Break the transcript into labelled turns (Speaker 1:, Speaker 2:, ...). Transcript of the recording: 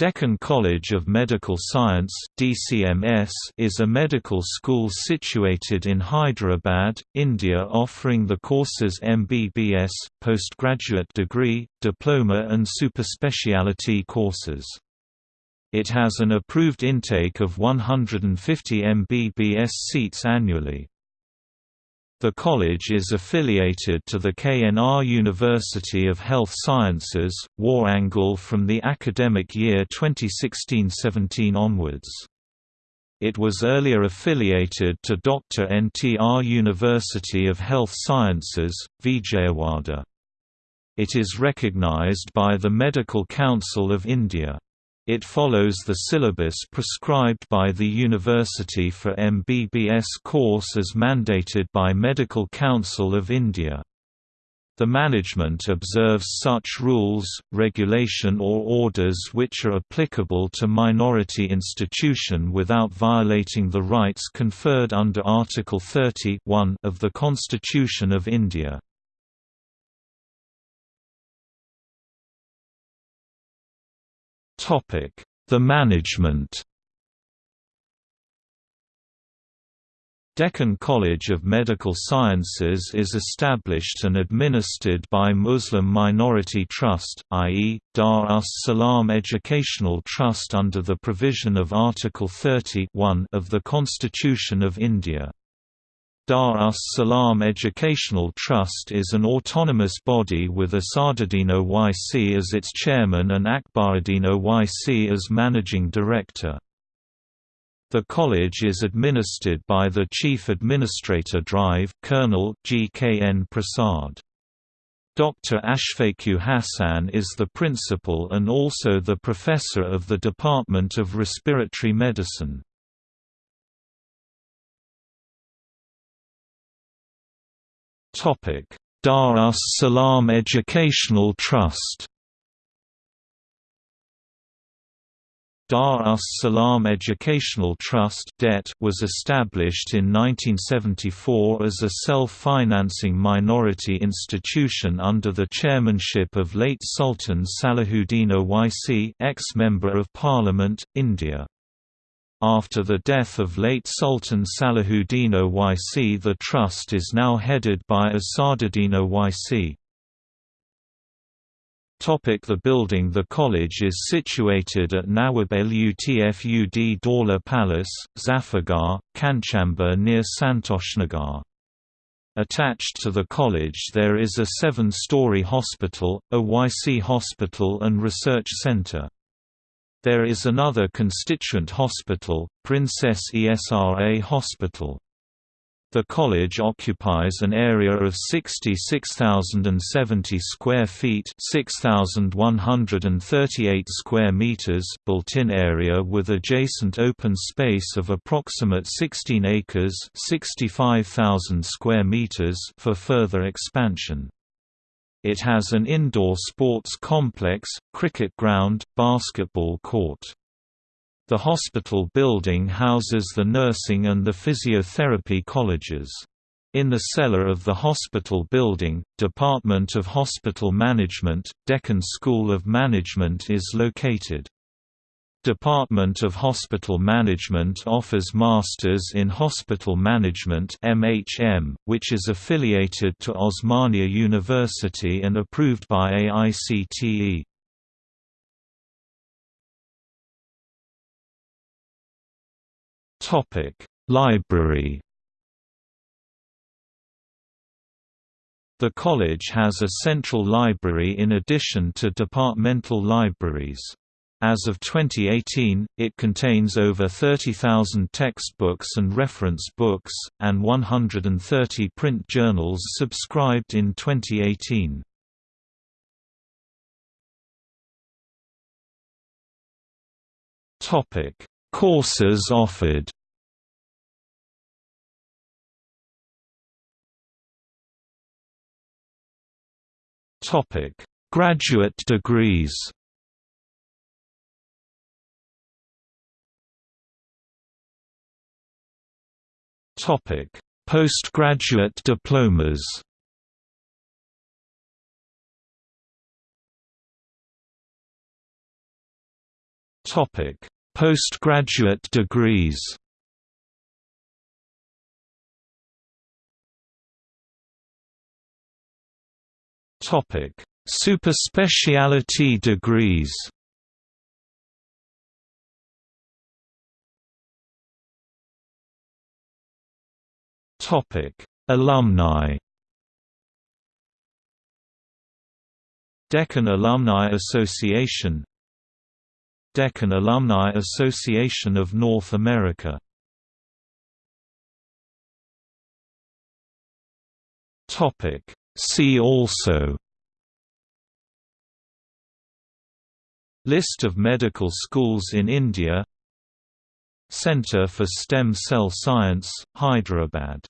Speaker 1: Deccan College of Medical Science DCMS is a medical school situated in Hyderabad, India offering the courses MBBS, postgraduate degree, diploma and superspeciality courses. It has an approved intake of 150 MBBS seats annually. The college is affiliated to the KNR University of Health Sciences, Warangal from the academic year 2016–17 onwards. It was earlier affiliated to Dr. NTR University of Health Sciences, Vijayawada. It is recognized by the Medical Council of India. It follows the syllabus prescribed by the university for MBBS course as mandated by Medical Council of India. The management observes such rules, regulation or orders which are applicable to minority institution without violating the rights conferred under Article 30 of the Constitution of India. The management Deccan College of Medical Sciences is established and administered by Muslim Minority Trust, i.e., Dar us Salam Educational Trust under the provision of Article 30 of the Constitution of India. Dar us Salam Educational Trust is an autonomous body with Asaduddin Owaisi as its chairman and Akbaruddin Owaisi as managing director. The college is administered by the Chief Administrator Drive Colonel G.K.N. Prasad. Dr. Ashfaqu Hassan is the principal and also the professor of the Department of Respiratory Medicine. Dar us Salam Educational Trust Dar us Salam Educational Trust was established in 1974 as a self-financing minority institution under the chairmanship of late Sultan Salahuddin Owaisi ex-Member of Parliament, India. After the death of late Sultan Salahuddin Owaisi the trust is now headed by Asaduddin Owaisi. Topic the building The college is situated at Nawab Lutfud Daula Palace, Zafargarh, Kanchanbagh near Santoshnagar. Attached to the college there is a seven-story hospital, Owaisi hospital and research center. There is another constituent hospital, Princess Esra Hospital. The college occupies an area of 66,070 square feet, 6,138 square meters built-in area with adjacent open space of approximate 16 acres, 65,000 square meters for further expansion. It has an indoor sports complex, cricket ground, basketball court. The hospital building houses the nursing and the physiotherapy colleges. In the cellar of the hospital building, Department of Hospital Management, Deccan School of Management is located. Department of Hospital Management offers Masters in Hospital Management MHM, which is affiliated to Osmania University and approved by AICTE. Library The college has a central library in addition to departmental libraries. As of 2018, it contains over 30,000 textbooks and reference books, and 130 print journals subscribed in 2018. Courses offered Graduate degrees Postgraduate diplomas. Topic: Postgraduate degrees Topic: Superspecialty degrees. Topic: Alumni. Deccan Alumni Association Deccan Alumni Association of North America Topic: See also List of medical schools in India Centre for Stem Cell Science, Hyderabad